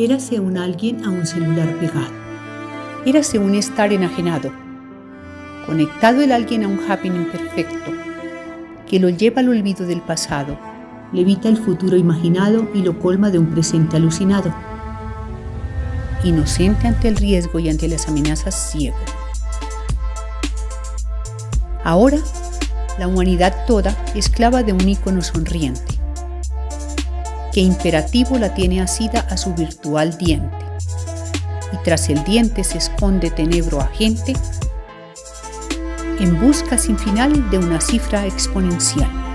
Érase un alguien a un celular pegado. Érase un estar enajenado. Conectado el alguien a un happening perfecto, que lo lleva al olvido del pasado. Levita el futuro imaginado y lo colma de un presente alucinado. Inocente ante el riesgo y ante las amenazas ciego. Ahora, la humanidad toda esclava de un ícono sonriente que imperativo la tiene asida a su virtual diente, y tras el diente se esconde tenebro agente en busca sin final de una cifra exponencial.